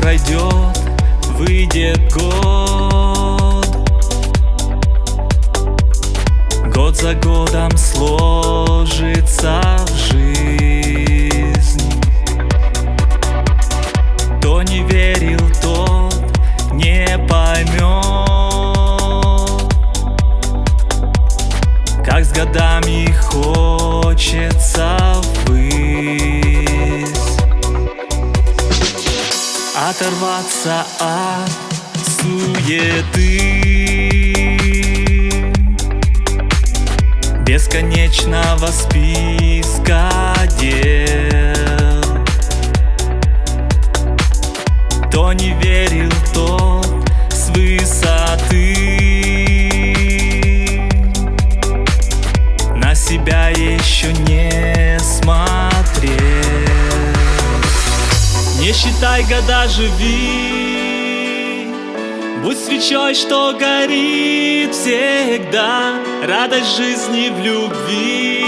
пройдет, выйдет год. Год за годом сложится оторваться от суеты. Бесконечного списка дел. Кто не верил, тот с высоты. На себя еще не смотрел не считай года, живи. Будь свечой, что горит всегда. Радость жизни в любви.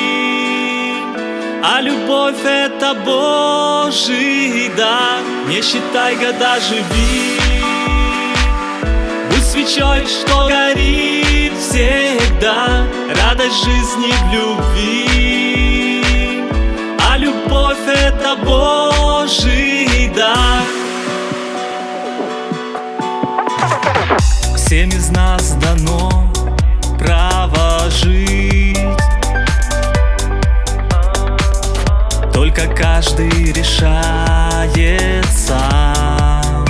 А любовь это Божий дар. Не считай года, живи. Будь свечой, что горит всегда. Радость жизни в любви. А любовь это Божий Всем из нас дано право жить. Только каждый решает сам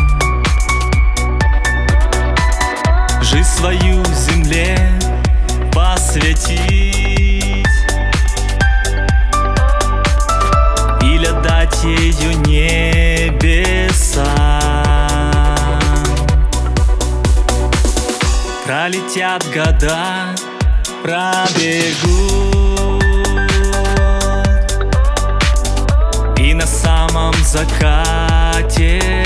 Жизнь свою земле посвятить Пролетят года, пробегут. И на самом закате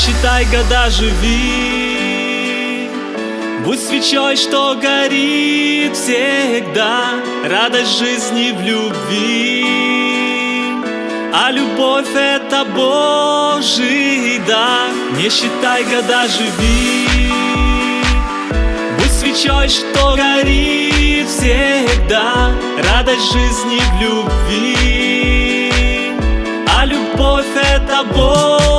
считай года, живи. Будь свечой, что горит всегда Радость жизни в любви. А любовь это Божий дар. Не считай года, живи. Будь свечой, что горит всегда Радость жизни в любви. А любовь это Божий